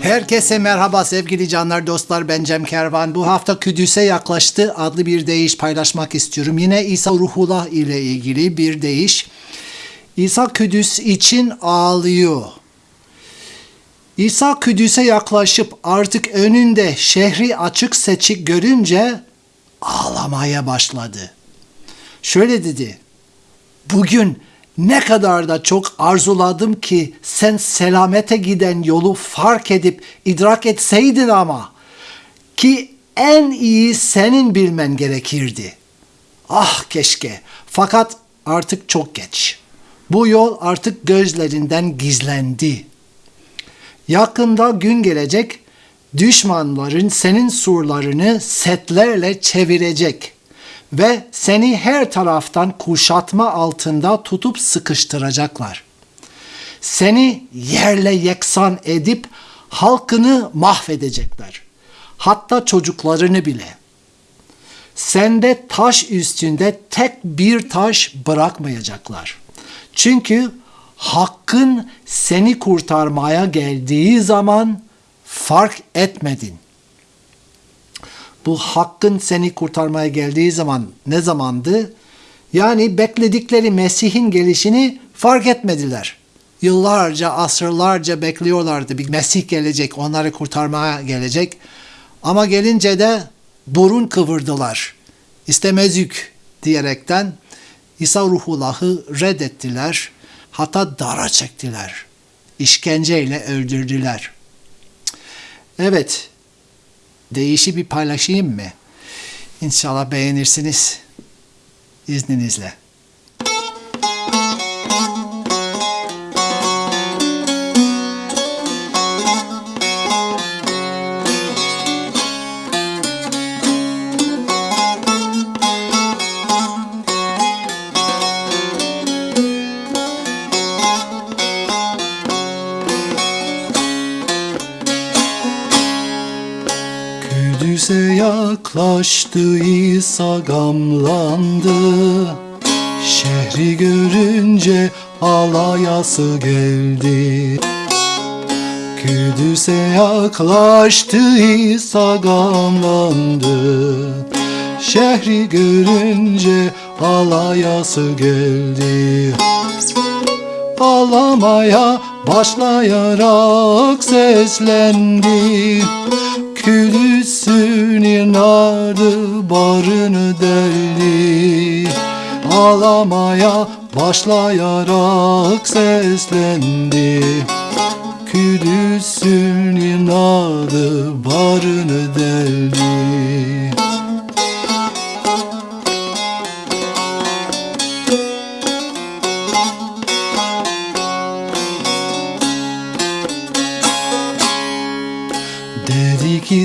Herkese merhaba sevgili canlar dostlar ben Cem Kervan. Bu hafta Küdüs'e yaklaştı adlı bir deyiş paylaşmak istiyorum. Yine İsa Ruhullah ile ilgili bir deyiş. İsa Küdüs için ağlıyor. İsa Küdüs'e yaklaşıp artık önünde şehri açık seçik görünce ağlamaya başladı. Şöyle dedi. Bugün ne kadar da çok arzuladım ki sen selamete giden yolu fark edip idrak etseydin ama ki en iyi senin bilmen gerekirdi. Ah keşke fakat artık çok geç. Bu yol artık gözlerinden gizlendi. Yakında gün gelecek düşmanların senin surlarını setlerle çevirecek ve seni her taraftan kuşatma altında tutup sıkıştıracaklar. Seni yerle yeksan edip halkını mahvedecekler. Hatta çocuklarını bile. Sende taş üstünde tek bir taş bırakmayacaklar. Çünkü hakkın seni kurtarmaya geldiği zaman fark etmedin. Bu hakkın seni kurtarmaya geldiği zaman ne zamandı? Yani bekledikleri Mesih'in gelişini fark etmediler. Yıllarca, asırlarca bekliyorlardı. Bir Mesih gelecek, onları kurtarmaya gelecek. Ama gelince de burun kıvırdılar. İstemezük diyerekten İsa Ruhullah'ı reddettiler. Hatta dara çektiler. İşkenceyle öldürdüler. Evet, değişi bir paylaşayım mı? İnşallah beğenirsiniz. İzninizle. Yaklaştı İsa gamlandı. Şehri görünce alayası geldi. Kudüs'e yaklaştı İsa gamlandı. Şehri görünce alayası geldi. Ağlamaya başlayarak seslendi Külüsün inadı barını deldi Ağlamaya başlayarak seslendi. Külüsün inadı barını deldi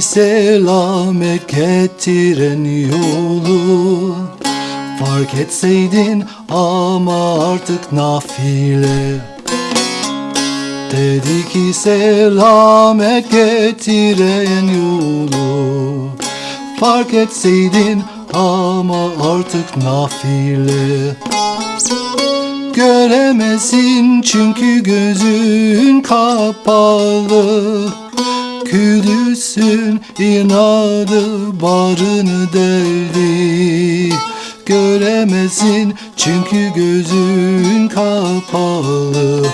Selamet getiren yolu. Fark etseydin ama artık nafile. Dedi ki selamet getiren yolu. Fark etseydin ama artık nafile. Göremezsin çünkü gözün kapalı Kudüs'ün inadı barını deldi. Göremezsin çünkü gözün kapalı.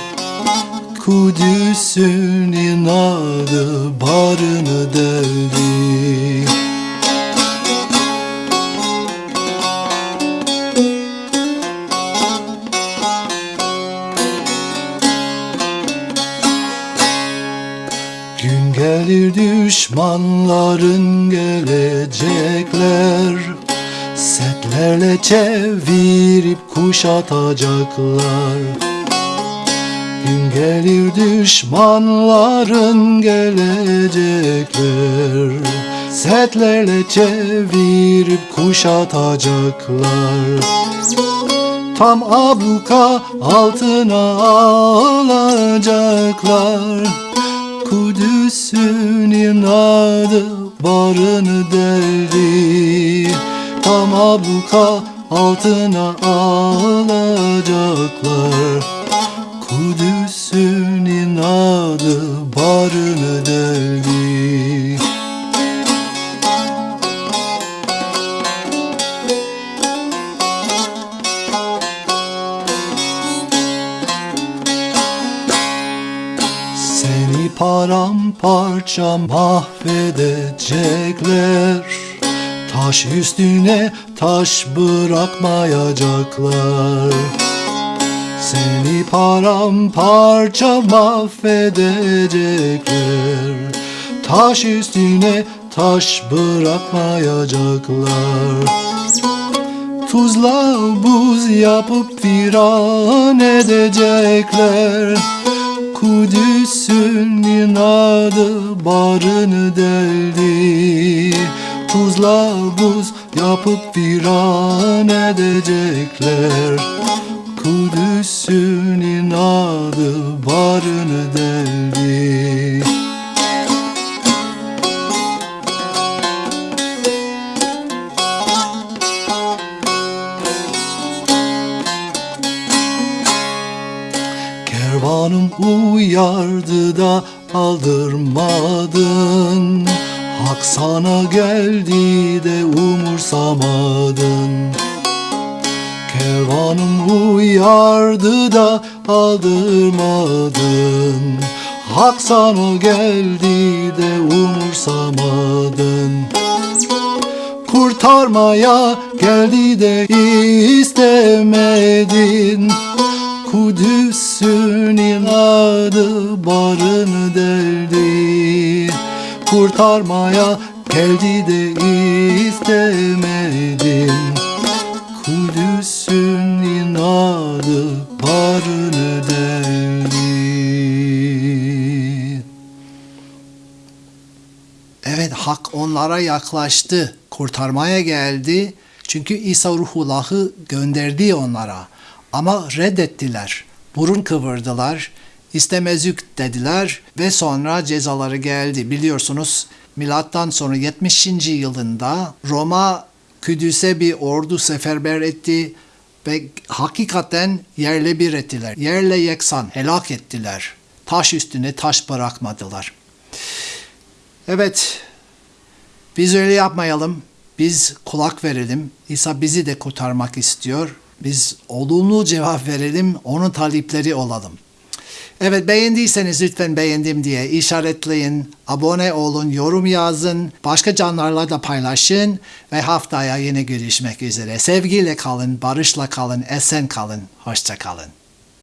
Kudüs'ün inadı barını deldi düşmanların gelecekler Setlerle çevirip kuşatacaklar. Gün gelir düşmanların gelecekler Setlerle çevirip kuşatacaklar. Tam abluka altına alacaklar Kudüs'ün inadı barını deldi. Tam abluka altına alacaklar. Kudüs'ün inadı barını deldi paramparça mahvedecekler. Taş üstüne taş bırakmayacaklar. Seni paramparça mahvedecekler. Taş üstüne taş bırakmayacaklar. Tuzla buz yapıp viran edecekler Kudüs'ün inadı barını deldi. Tuzla buz yapıp viran edecekler Kervanım uyardı da aldırmadın. Hak sana geldi de umursamadın. Kervanım uyardı da aldırmadın. Hak sana geldi de umursamadın. Kurtarmaya geldi de istemedin Kurtarmaya geldi de istemedin Kudüs'ün inadı barını deldi Evet hak onlara yaklaştı. Kurtarmaya geldi. Çünkü İsa Ruhullah'ı gönderdi onlara. Ama reddettiler. Burun kıvırdılar. İstemezük dediler ve sonra cezaları geldi. Biliyorsunuz milattan sonra 70. yılında Roma Kudüs'e bir ordu seferber etti ve hakikaten yerle bir ettiler. Yerle yeksan helak ettiler. Taş üstüne taş bırakmadılar. Evet, biz öyle yapmayalım. Biz kulak verelim. İsa bizi de kurtarmak istiyor. Biz olumlu cevap verelim, onun talipleri olalım. Evet beğendiyseniz lütfen beğendim diye işaretleyin, abone olun, yorum yazın, başka canlarla da paylaşın ve haftaya yine görüşmek üzere. Sevgiyle kalın, barışla kalın, esen kalın, hoşça kalın.